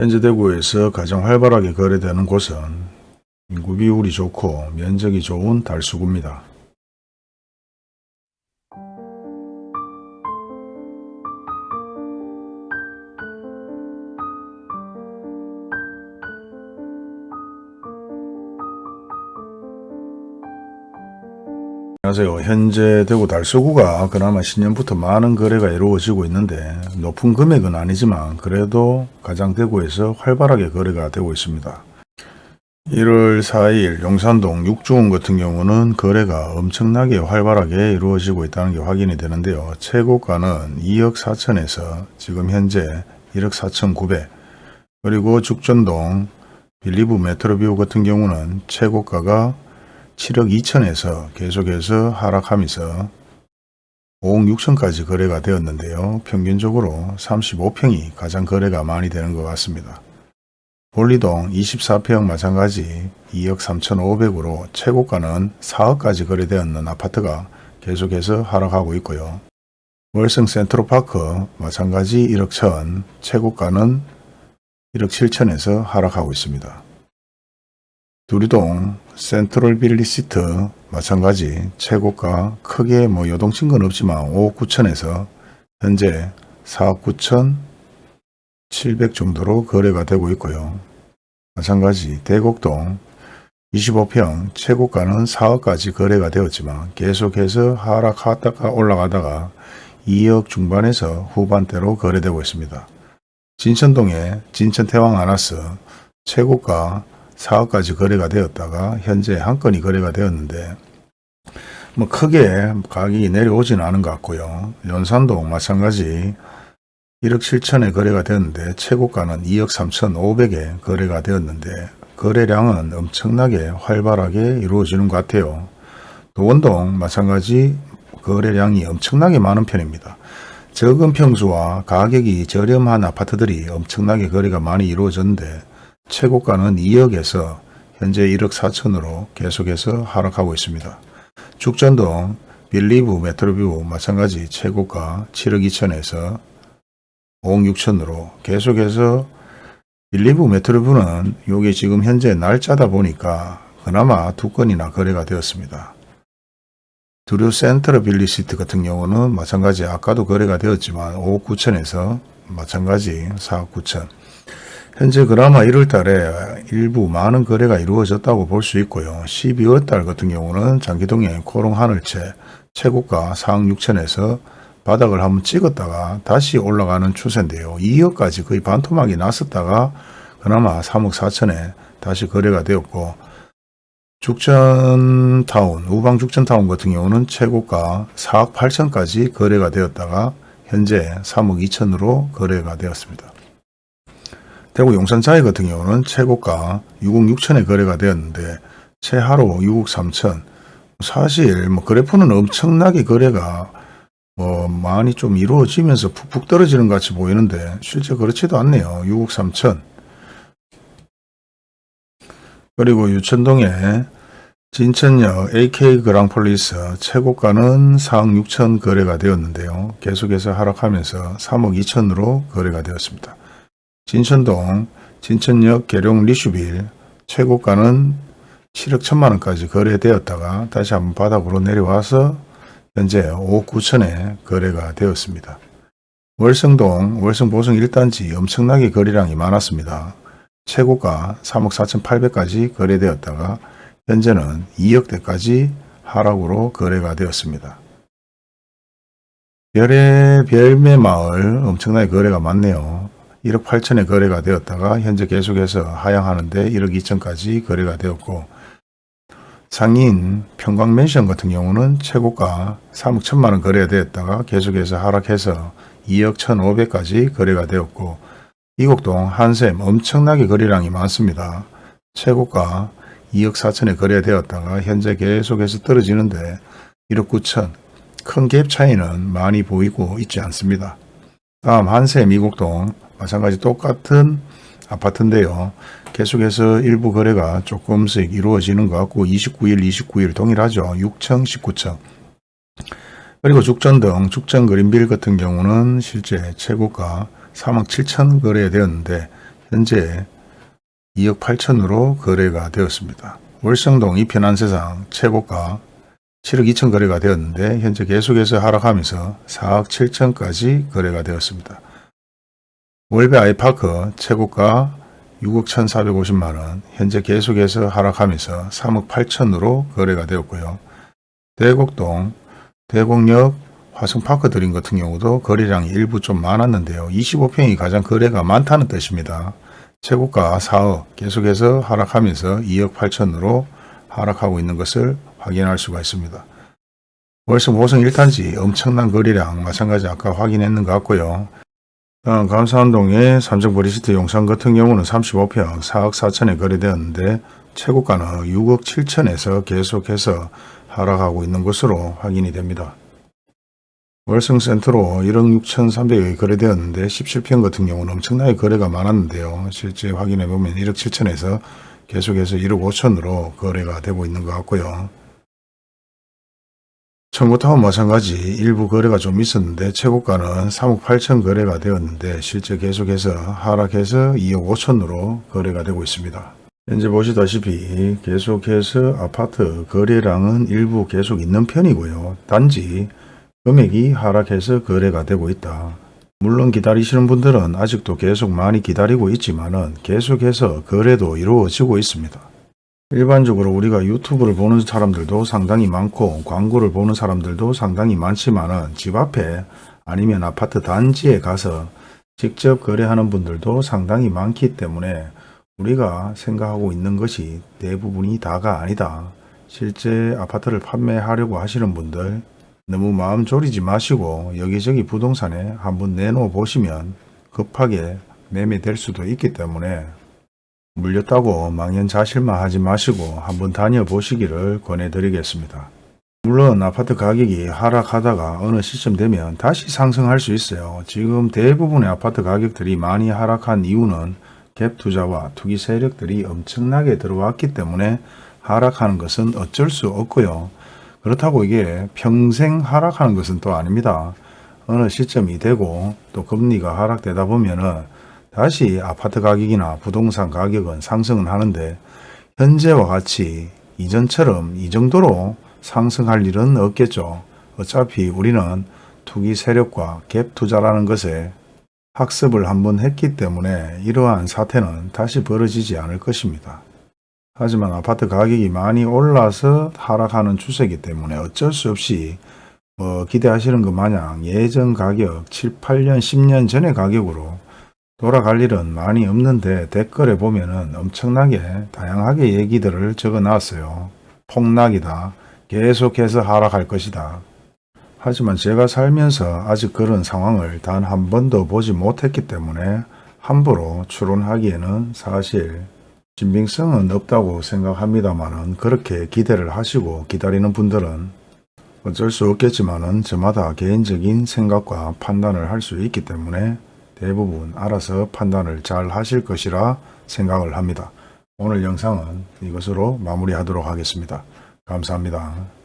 현재 대구에서 가장 활발하게 거래되는 곳은 인구 비율이 좋고 면적이 좋은 달수구입니다. 안녕하세요. 현재 대구 달서구가 그나마 신년부터 많은 거래가 이루어지고 있는데 높은 금액은 아니지만 그래도 가장 대구에서 활발하게 거래가 되고 있습니다. 1월 4일 용산동 육중원 같은 경우는 거래가 엄청나게 활발하게 이루어지고 있다는 게 확인이 되는데요. 최고가는 2억 4천에서 지금 현재 1억 4천 9백 그리고 죽전동 빌리브 메트로뷰 같은 경우는 최고가가 7억 2천에서 계속해서 하락하면서 5억 6천까지 거래가 되었는데요. 평균적으로 35평이 가장 거래가 많이 되는 것 같습니다. 볼리동 24평 마찬가지 2억 3천5백으로 최고가는 4억까지 거래되었는 아파트가 계속해서 하락하고 있고요. 월성 센트로파크 마찬가지 1억 천 최고가는 1억 7천에서 하락하고 있습니다. 두리동 센트럴 빌리시트 마찬가지 최고가 크게 뭐 요동친 건 없지만 5억 9천에서 현재 4억 9천 7백 정도로 거래가 되고 있고요. 마찬가지 대곡동 25평 최고가는 4억까지 거래가 되었지만 계속해서 하락하다가 올라가다가 2억 중반에서 후반대로 거래되고 있습니다. 진천동의 진천태왕 아나스 최고가 4억까지 거래가 되었다가 현재 한 건이 거래가 되었는데 뭐 크게 가격이 내려오지는 않은 것 같고요. 연산도 마찬가지 1억 7천에 거래가 되었는데 최고가는 2억 3천 5백에 거래가 되었는데 거래량은 엄청나게 활발하게 이루어지는 것 같아요. 도원동 마찬가지 거래량이 엄청나게 많은 편입니다. 적은 평수와 가격이 저렴한 아파트들이 엄청나게 거래가 많이 이루어졌는데 최고가는 2억에서 현재 1억 4천으로 계속해서 하락하고 있습니다. 죽전동 빌리브 메트로뷰 마찬가지 최고가 7억 2천에서 5억 6천으로 계속해서 빌리브 메트로뷰는 이게 지금 현재 날짜다 보니까 그나마 두 건이나 거래가 되었습니다. 두류 센트레빌 더시티 같은 경우는 마찬가지 아까도 거래가 되었지만 5억 9천에서 마찬가지 4억 9천 현재 그나마 1월 달에 일부 많은 거래가 이루어졌다고 볼 수 있고요. 12월 달 같은 경우는 장기동의 코롱 하늘채 최고가 4억 6천에서 바닥을 한번 찍었다가 다시 올라가는 추세인데요. 2억까지 거의 반토막이 났었다가 그나마 3억 4천에 다시 거래가 되었고 죽전타운, 우방죽전타운 같은 경우는 최고가 4억 8천까지 거래가 되었다가 현재 3억 2천으로 거래가 되었습니다. 대구 용산자이 같은 경우는 최고가 6억 6천에 거래가 되었는데 최하로 6억 3천 사실 뭐 그래프는 엄청나게 거래가 뭐 많이 좀 이루어지면서 푹푹 떨어지는 것 같이 보이는데 실제 그렇지도 않네요. 6억 3천 그리고 유천동에 진천역 AK 그랑폴리스 최고가는 4억 6천 거래가 되었는데요. 계속해서 하락하면서 3억 2천으로 거래가 되었습니다. 진천동 진천역 계룡 리슈빌 최고가는 7억 1천만 원까지 거래되었다가 다시 한번 바닥으로 내려와서 현재 5억 9천에 거래가 되었습니다. 월성동 월성 보성 1단지 엄청나게 거래량이 많았습니다. 최고가 3억 4천 8백까지 거래되었다가 현재는 2억대까지 하락으로 거래가 되었습니다. 별의 별매마을 엄청나게 거래가 많네요. 1억 8천에 거래가 되었다가 현재 계속해서 하향하는데 1억 2천까지 거래가 되었고 상인 평광맨션 같은 경우는 최고가 3억 1천만 원 거래가 되었다가 계속해서 하락해서 2억 1,500까지 거래가 되었고 이곡동 한샘 엄청나게 거래량이 많습니다. 최고가 2억 4천에 거래되었다가 현재 계속해서 떨어지는데 1억 9천 큰 갭 차이는 많이 보이고 있지 않습니다. 다음 한샘 이곡동 마찬가지 똑같은 아파트인데요. 계속해서 일부 거래가 조금씩 이루어지는 것 같고 29일, 29일 동일하죠. 6층, 19층. 그리고 죽전 등 죽전 그린빌 같은 경우는 실제 최고가 3억 7천 거래되었는데 현재 2억 8천으로 거래가 되었습니다. 월성동 이편한 세상 최고가 7억 2천 거래가 되었는데 현재 계속해서 하락하면서 4억 7천까지 거래가 되었습니다. 월배 아이파크 최고가 6억 1,450만원 현재 계속해서 하락하면서 3억 8천으로 거래가 되었고요. 대곡동 대곡역 화성파크 드림 같은 경우도 거래량이 일부 좀 많았는데요. 25평이 가장 거래가 많다는 뜻입니다. 최고가 4억 계속해서 하락하면서 2억 8천으로 하락하고 있는 것을 확인할 수가 있습니다. 월성 호성 1탄지 엄청난 거래량 마찬가지 아까 확인했는 것 같고요. 다음 감사운동의 삼성 브리시트 용산 같은 경우는 35평 4억 4천에 거래되었는데 최고가는 6억 7천에서 계속해서 하락하고 있는 것으로 확인이 됩니다. 월성센트로 1억 6천3백억이 거래되었는데 17평 같은 경우는 엄청나게 거래가 많았는데요. 실제 확인해보면 1억 7천에서 계속해서 1억 5천으로 거래가 되고 있는 것 같고요. 청구타운 마찬가지 일부 거래가 좀 있었는데 최고가는 3억 8천 거래가 되었는데 실제 계속해서 하락해서 2억 5천으로 거래가 되고 있습니다. 현재 보시다시피 계속해서 아파트 거래량은 일부 계속 있는 편이고요. 단지 금액이 하락해서 거래가 되고 있다. 물론 기다리시는 분들은 아직도 계속 많이 기다리고 있지만 은 계속해서 거래도 이루어지고 있습니다. 일반적으로 우리가 유튜브를 보는 사람들도 상당히 많고 광고를 보는 사람들도 상당히 많지만 은 집 앞에 아니면 아파트 단지에 가서 직접 거래하는 분들도 상당히 많기 때문에 우리가 생각하고 있는 것이 대부분이 다가 아니다. 실제 아파트를 판매하려고 하시는 분들 너무 마음 졸이지 마시고 여기저기 부동산에 한번 내놓아 보시면 급하게 매매될 수도 있기 때문에 물렸다고 망연자실만 하지 마시고 한번 다녀보시기를 권해드리겠습니다. 물론 아파트 가격이 하락하다가 어느 시점 되면 다시 상승할 수 있어요. 지금 대부분의 아파트 가격들이 많이 하락한 이유는 갭 투자와 투기 세력들이 엄청나게 들어왔기 때문에 하락하는 것은 어쩔 수 없고요. 그렇다고 이게 평생 하락하는 것은 또 아닙니다. 어느 시점이 되고 또 금리가 하락되다 보면은 다시 아파트 가격이나 부동산 가격은 상승은 하는데 현재와 같이 이전처럼 이 정도로 상승할 일은 없겠죠. 어차피 우리는 투기 세력과 갭 투자라는 것에 학습을 한번 했기 때문에 이러한 사태는 다시 벌어지지 않을 것입니다. 하지만 아파트 가격이 많이 올라서 하락하는 추세이기 때문에 어쩔 수 없이 뭐 기대하시는 것 마냥 예전 가격 7, 8년, 10년 전의 가격으로 돌아갈 일은 많이 없는데 댓글에 보면 은 엄청나게 다양하게 얘기들을 적어 놨어요. 폭락이다. 계속해서 하락할 것이다. 하지만 제가 살면서 아직 그런 상황을 단 한 번도 보지 못했기 때문에 함부로 추론하기에는 사실 신빙성은 없다고 생각합니다만 그렇게 기대를 하시고 기다리는 분들은 어쩔 수 없겠지만 저마다 개인적인 생각과 판단을 할 수 있기 때문에 대부분 알아서 판단을 잘 하실 것이라 생각을 합니다. 오늘 영상은 이것으로 마무리하도록 하겠습니다. 감사합니다.